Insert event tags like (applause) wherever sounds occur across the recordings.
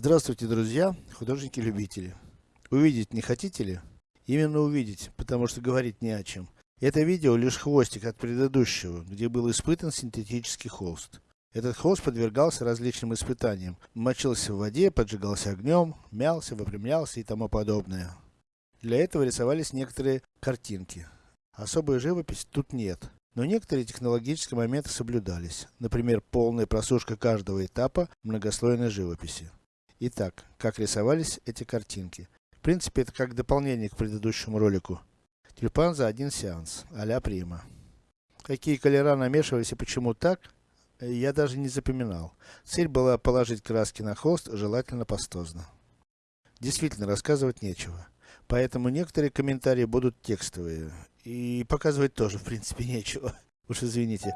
Здравствуйте, друзья, художники-любители. Увидеть не хотите ли? Именно увидеть, потому что говорить не о чем. Это видео лишь хвостик от предыдущего, где был испытан синтетический холст. Этот холст подвергался различным испытаниям. Мочился в воде, поджигался огнем, мялся, выпрямлялся и тому подобное. Для этого рисовались некоторые картинки. Особой живописи тут нет. Но некоторые технологические моменты соблюдались. Например, полная просушка каждого этапа многослойной живописи. Итак, как рисовались эти картинки. В принципе, это как дополнение к предыдущему ролику. Тюльпан за один сеанс, а-ля Прима. Какие колера намешивались и почему так, я даже не запоминал. Цель была положить краски на холст, желательно пастозно. Действительно, рассказывать нечего. Поэтому некоторые комментарии будут текстовые. И показывать тоже, в принципе, (laughs) нечего. Уж извините.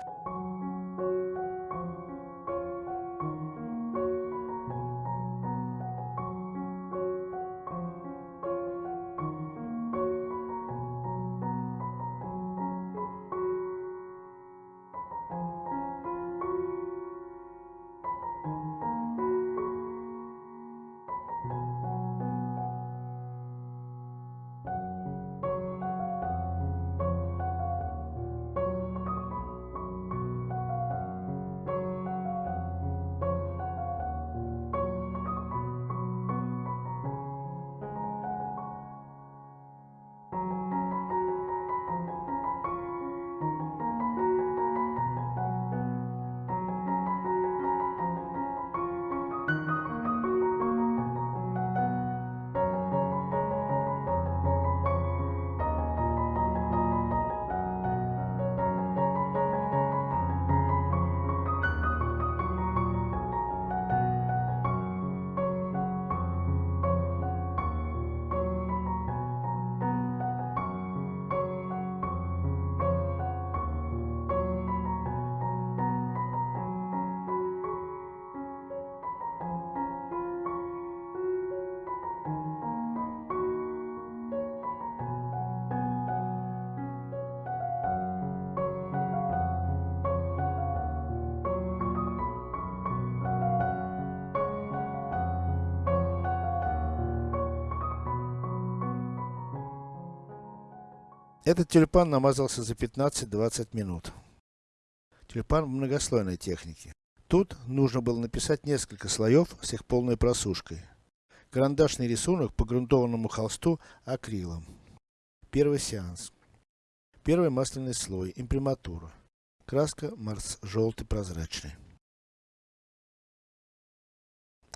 Этот тюльпан намазался за 15-20 минут. Тюльпан многослойной технике. Тут нужно было написать несколько слоев с их полной просушкой. Карандашный рисунок по грунтованному холсту акрилом. Первый сеанс. Первый масляный слой, имприматура. Краска Марс желтый прозрачный.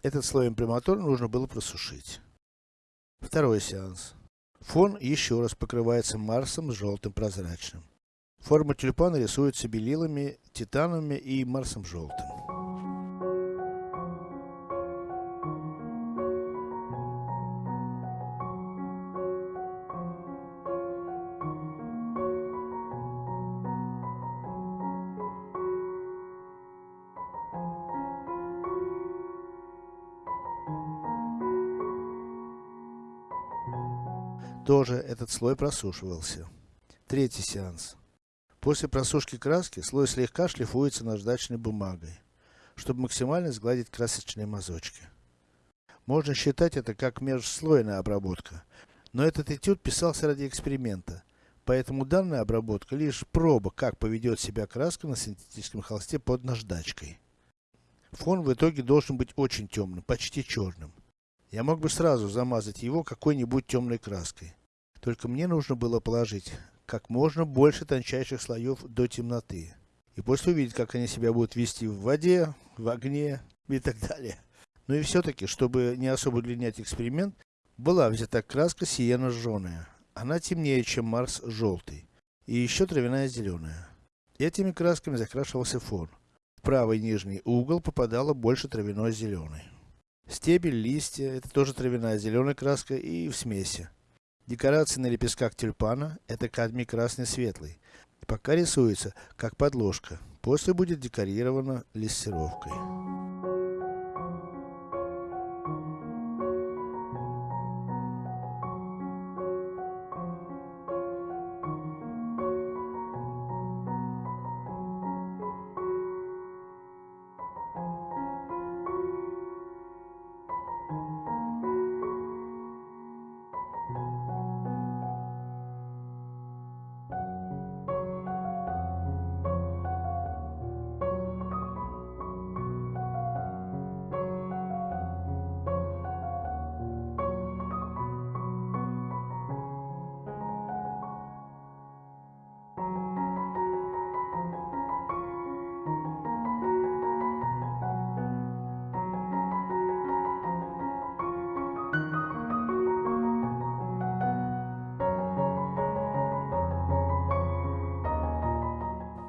Этот слой имприматуры нужно было просушить. Второй сеанс. Фон еще раз покрывается Марсом с желтым прозрачным. Форма тюльпана рисуется белилами, титанами и Марсом желтым. Тоже этот слой просушивался. Третий сеанс. После просушки краски, слой слегка шлифуется наждачной бумагой, чтобы максимально сгладить красочные мазочки. Можно считать это как межслойная обработка, но этот этюд писался ради эксперимента, поэтому данная обработка лишь проба, как поведет себя краска на синтетическом холсте под наждачкой. Фон в итоге должен быть очень темным, почти черным. Я мог бы сразу замазать его какой-нибудь темной краской. Только мне нужно было положить как можно больше тончайших слоев до темноты. И после увидеть, как они себя будут вести в воде, в огне и так далее. Ну и все-таки, чтобы не особо удлинять эксперимент, была взята краска сиена жженая. Она темнее, чем Марс желтый. И еще травяная зеленая. Этими красками закрашивался фон. В правый нижний угол попадало больше травяной зеленой. Стебель, листья, это тоже травяная зеленая краска и в смеси. Декорации на лепестках тюльпана, это кадмий красный светлый. Пока рисуется, как подложка. После будет декорировано лессировкой.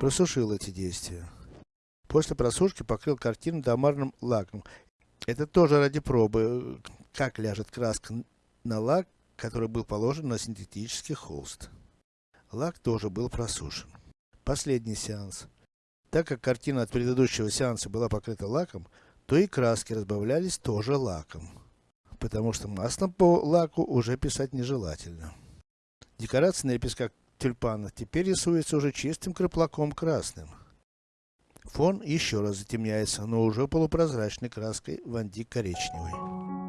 Просушил эти действия. После просушки покрыл картину домарным лаком. Это тоже ради пробы, как ляжет краска на лак, который был положен на синтетический холст. Лак тоже был просушен. Последний сеанс. Так как картина от предыдущего сеанса была покрыта лаком, то и краски разбавлялись тоже лаком. Потому что маслом по лаку уже писать нежелательно. Декорация на лепестках тюльпана теперь рисуется уже чистым краплаком красным. Фон еще раз затемняется, но уже полупрозрачной краской вандик коричневый.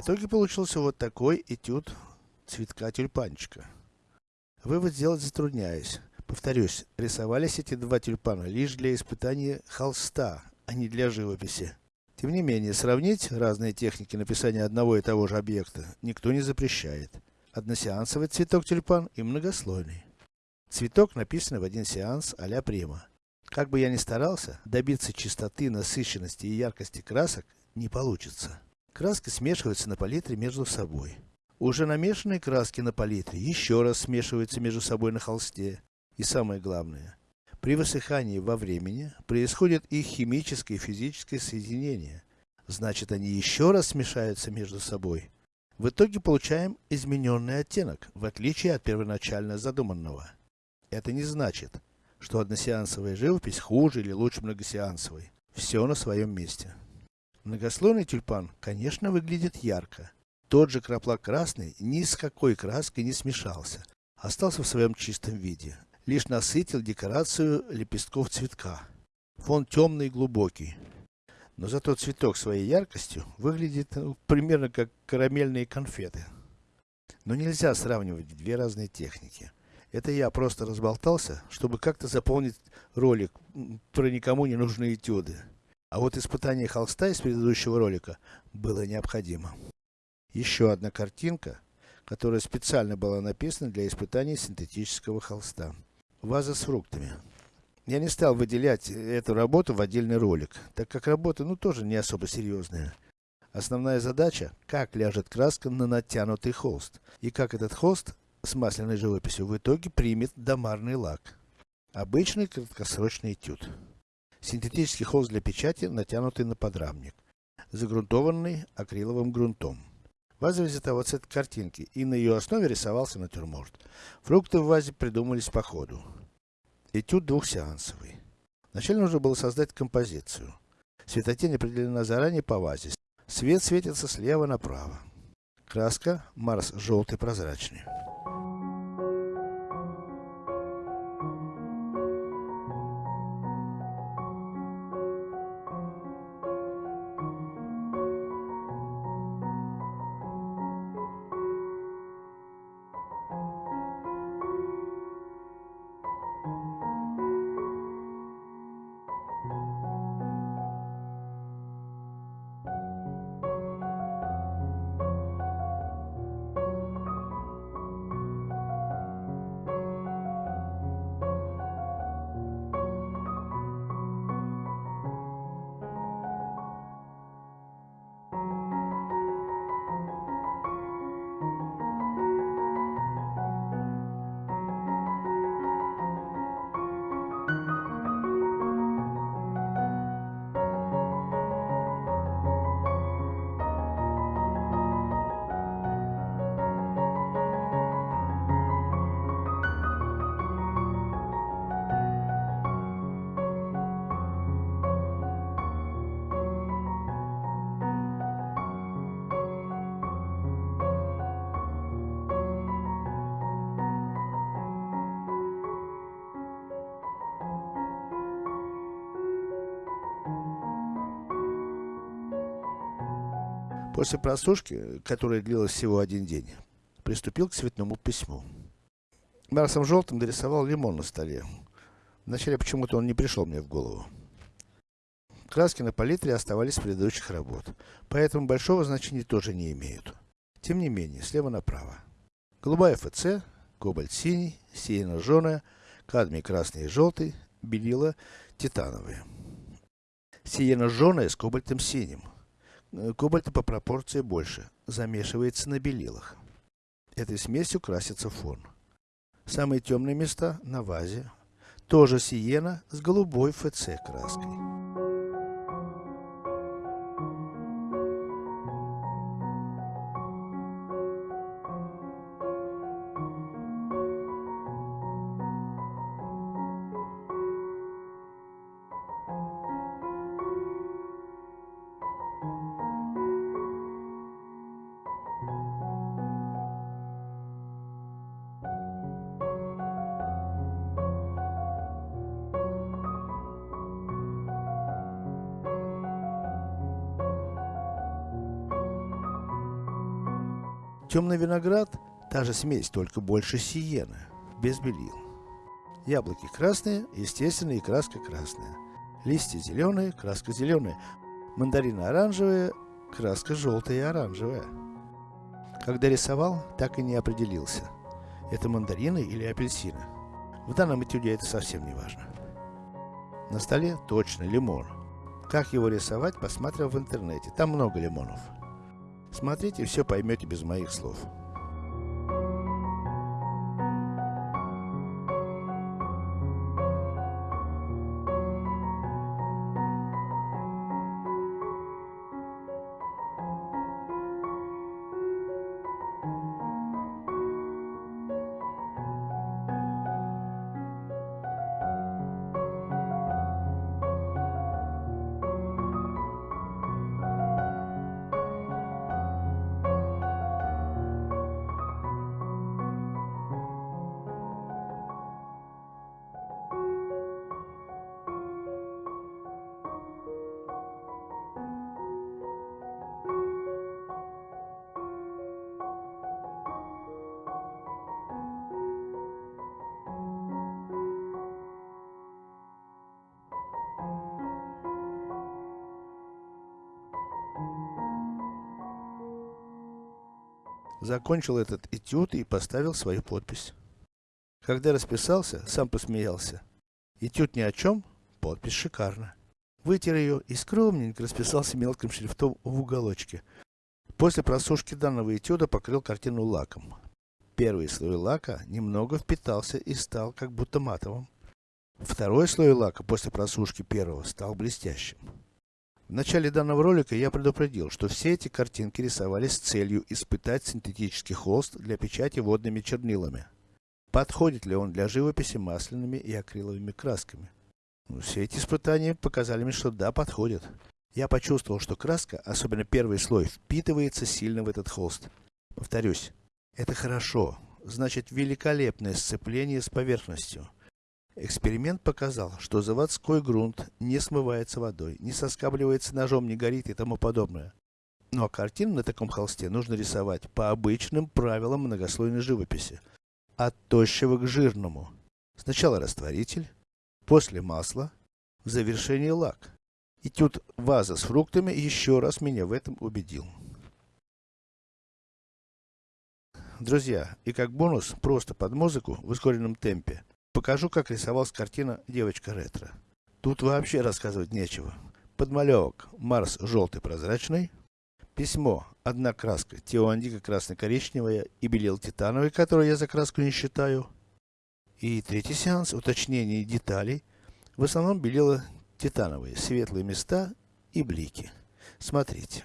В итоге получился вот такой этюд цветка тюльпанчика. Вывод сделать затрудняюсь. Повторюсь, рисовались эти два тюльпана лишь для испытания холста, а не для живописи. Тем не менее, сравнить разные техники написания одного и того же объекта никто не запрещает. Односеансовый цветок тюльпан и многослойный. Цветок написан в один сеанс а-ля прима. Как бы я ни старался, добиться чистоты, насыщенности и яркости красок не получится. Краски смешиваются на палитре между собой. Уже намешанные краски на палитре еще раз смешиваются между собой на холсте. И самое главное, при высыхании во времени происходит их химическое и физическое соединение. Значит, они еще раз смешаются между собой. В итоге получаем измененный оттенок, в отличие от первоначально задуманного. Это не значит, что односеансовая живопись хуже или лучше многосеансовой. Все на своем месте. Многослойный тюльпан, конечно, выглядит ярко. Тот же краплак красный ни с какой краской не смешался. Остался в своем чистом виде. Лишь насытил декорацию лепестков цветка. Фон темный и глубокий. Но зато цветок своей яркостью выглядит ну, примерно как карамельные конфеты. Но нельзя сравнивать две разные техники. Это я просто разболтался, чтобы как-то заполнить ролик про никому не нужные этюды. А вот испытание холста из предыдущего ролика было необходимо. Еще одна картинка, которая специально была написана для испытания синтетического холста. Ваза с фруктами. Я не стал выделять эту работу в отдельный ролик, так как работа, ну, тоже не особо серьезная. Основная задача, как ляжет краска на натянутый холст, и как этот холст с масляной живописью в итоге примет домарный лак. Обычный краткосрочный этюд. Синтетический холст для печати, натянутый на подрамник. Загрунтованный акриловым грунтом. Ваза взята вот с этой картинки, и на ее основе рисовался натюрморт. Фрукты в вазе придумались по ходу. Этюд двухсеансовый. Вначале нужно было создать композицию. Светотень определена заранее по вазе. Свет светится слева направо. Краска Марс желтый прозрачный. После просушки, которая длилась всего один день, приступил к цветному письму. Марсом желтым дорисовал лимон на столе. Вначале почему-то он не пришел мне в голову. Краски на палитре оставались с предыдущих работ, поэтому большого значения тоже не имеют. Тем не менее, слева направо. Голубая ФЦ, кобальт синий, сиена жженая, кадмий красный и желтый, белила титановые. Сиена жженая с кобальтом синим. Э, кобальта по пропорции больше, замешивается на белилах. Этой смесью красится фон. Самые темные места на вазе. Тоже сиена с голубой ФЦ краской. Темный виноград, та же смесь, только больше сиены, без белил. Яблоки красные, естественно и краска красная. Листья зеленые, краска зеленая. Мандарины оранжевые, краска желтая и оранжевая. Когда рисовал, так и не определился. Это мандарины или апельсины. В данном этюде это совсем не важно. На столе точно лимон. Как его рисовать, посмотрел в интернете. Там много лимонов. Смотрите, все поймете без моих слов. Закончил этот этюд и поставил свою подпись. Когда расписался, сам посмеялся. Этюд ни о чем, подпись шикарна. Вытер ее и скромненько расписался мелким шрифтом в уголочке. После просушки данного этюда покрыл картину лаком. Первый слой лака немного впитался и стал как будто матовым. Второй слой лака после просушки первого стал блестящим. В начале данного ролика я предупредил, что все эти картинки рисовались с целью испытать синтетический холст для печати водными чернилами. Подходит ли он для живописи масляными и акриловыми красками? Ну, все эти испытания показали мне, что да, подходит. Я почувствовал, что краска, особенно первый слой, впитывается сильно в этот холст. Повторюсь, это хорошо, значит великолепное сцепление с поверхностью. Эксперимент показал, что заводской грунт не смывается водой, не соскабливается ножом, не горит и тому подобное. Ну а картину на таком холсте нужно рисовать по обычным правилам многослойной живописи. От тощего к жирному. Сначала растворитель, после масло, в завершении лак. Этюд ваза с фруктами еще раз меня в этом убедил. Друзья, и как бонус, просто под музыку в ускоренном темпе, Покажу, как рисовалась картина «Девочка ретро». Тут вообще рассказывать нечего. Подмалевок Марс желтый прозрачный. Письмо. Одна краска. Теоандика красно-коричневая и белил титановый, который я за краску не считаю. И третий сеанс. Уточнение деталей. В основном белила титановые. Светлые места и блики. Смотрите.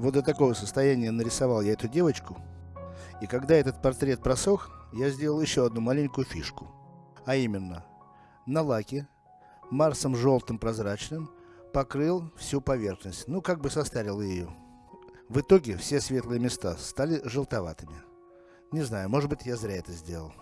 Вот до такого состояния нарисовал я эту девочку. И когда этот портрет просох, я сделал еще одну маленькую фишку. А именно, на лаке, Марсом желтым прозрачным, покрыл всю поверхность. Ну, как бы состарил ее. В итоге, все светлые места стали желтоватыми. Не знаю, может быть я зря это сделал.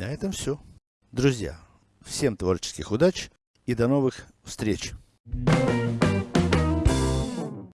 На этом все. Друзья, всем творческих удач и до новых встреч! Thank you.